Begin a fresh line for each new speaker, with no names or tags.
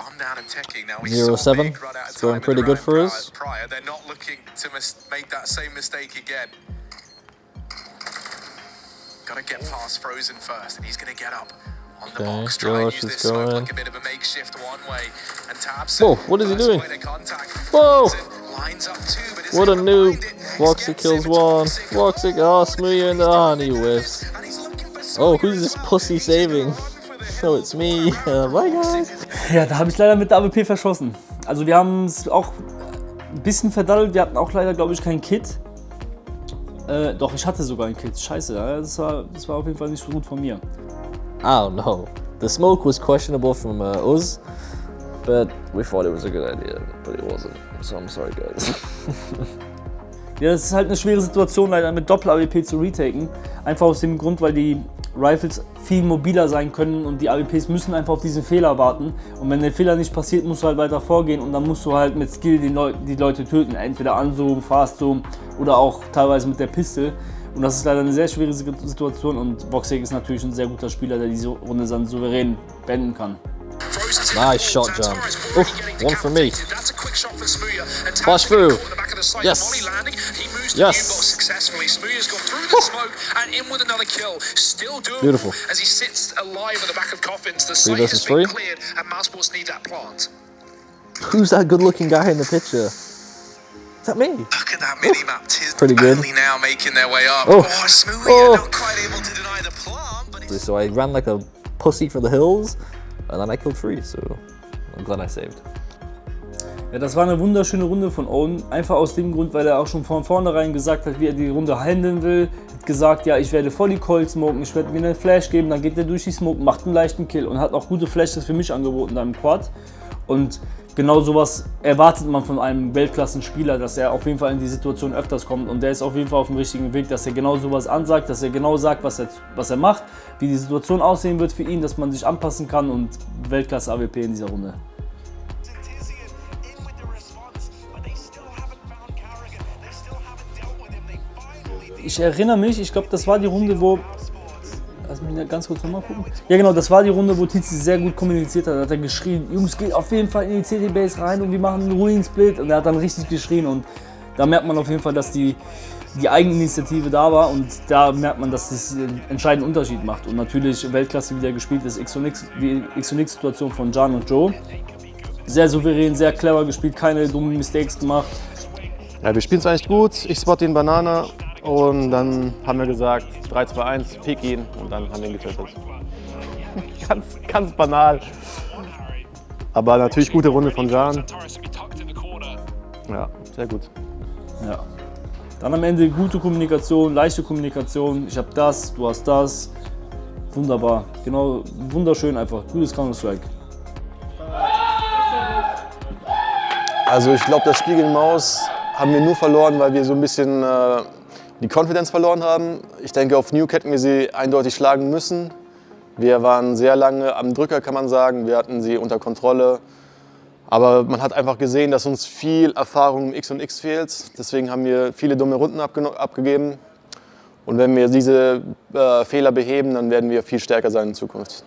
I'm down attacking now. We
Zero seven. It's going pretty good for us.
Prior, they're not looking to make that same mistake again. Got to get past Frozen first, and he's going to get up on the
okay,
box. Try
Josh
and
use
this
going.
smoke like a bit of a makeshift one way. And taps.
Whoa, what is he doing? Whoa!
Too,
what a noob.
Voxic
kills one. Voxic, oh, Smuya in the... honey
and whiffs.
Oh, who's this pussy saving? So it's me. Uh, bye guys.
Ja, da habe ich leider mit der AWP verschossen. Also wir haben es auch ein bisschen verdaddelt. Wir hatten auch leider, glaube ich, kein Kit. Äh, doch, ich hatte sogar ein Kit. Scheiße, das war, das war auf jeden Fall nicht so gut von mir.
I don't know. The smoke was questionable from uh, us, but we thought it was a good idea, but it wasn't. So I'm sorry, guys.
Ja, das ist halt eine schwere Situation, leider mit Doppel-AWP zu retaken. Einfach aus dem Grund, weil die Rifles viel mobiler sein können und die AWPs müssen einfach auf diesen Fehler warten. Und wenn der Fehler nicht passiert, musst du halt weiter vorgehen und dann musst du halt mit Skill die, Leu die Leute töten. Entweder Anzoom, Fastzoom oder auch teilweise mit der Pistol. Und das ist leider eine sehr schwere Situation und Boxing ist natürlich ein sehr guter Spieler, der diese Runde dann souverän beenden kann.
Nice shot, John. Oof, one for me. Flash through.
Caught in the back of the sight.
Yes.
Landing. He moves
Yes.
the U-box successfully. Smooya's gone through the smoke and in with another kill. Still doable
Beautiful.
as he sits alive at the back of coffins. The
Three
site has
versus
been
three.
cleared and Mousesports need that plant.
Who's that good-looking guy in the picture? Is that me?
Look at that mini-map. Tis
Pretty good.
now making their way up.
Oh.
Oh, Smooya
Oh.
not quite able to deny the plant,
So I ran like a pussy for the hills, and then I killed three. So I'm glad I saved.
Ja, das war eine wunderschöne Runde von Owen. Einfach aus dem Grund, weil er auch schon von vornherein gesagt hat, wie er die Runde handeln will. Hat gesagt, ja, ich werde voll die Coil smoken, ich werde mir einen Flash geben, dann geht er durch die Smoke, macht einen leichten Kill und hat auch gute Flashes für mich angeboten da im Quad. Und genau sowas erwartet man von einem Weltklassenspieler, dass er auf jeden Fall in die Situation öfters kommt. Und der ist auf jeden Fall auf dem richtigen Weg, dass er genau sowas ansagt, dass er genau sagt, was er, was er macht, wie die Situation aussehen wird für ihn, dass man sich anpassen kann und Weltklasse AWP in dieser Runde. Ich erinnere mich, ich glaube, das war die Runde, wo. Lass mich ganz kurz nochmal gucken. Ja, genau, das war die Runde, wo Tizi sehr gut kommuniziert hat. Da hat er geschrien: Jungs, geht auf jeden Fall in die CT-Base rein und wir machen einen Ruin-Split. Und er hat dann richtig geschrien. Und da merkt man auf jeden Fall, dass die, die Eigeninitiative da war. Und da merkt man, dass das einen entscheidenden Unterschied macht. Und natürlich Weltklasse wieder gespielt ist X und X, die X-Situation von Jan und Joe. Sehr souverän, sehr clever gespielt, keine dummen Mistakes gemacht.
Ja, wir spielen es eigentlich gut. Ich spot den Banana und dann haben wir gesagt 3, 2, 1, pick ihn und dann haben wir ihn getötet. ganz, ganz banal. Aber natürlich gute Runde von Jan. Ja, sehr gut.
Ja. Dann am Ende gute Kommunikation, leichte Kommunikation. Ich habe das, du hast das. Wunderbar. Genau, wunderschön einfach. Gutes Counter-Strike.
Also ich glaube, das Spiel gegen Maus haben wir nur verloren, weil wir so ein bisschen äh, die Confidence verloren haben. Ich denke, auf Nuke hätten wir sie eindeutig schlagen müssen. Wir waren sehr lange am Drücker, kann man sagen. Wir hatten sie unter Kontrolle. Aber man hat einfach gesehen, dass uns viel Erfahrung im X und X fehlt. Deswegen haben wir viele dumme Runden abgegeben. Und wenn wir diese äh, Fehler beheben, dann werden wir viel stärker sein in Zukunft.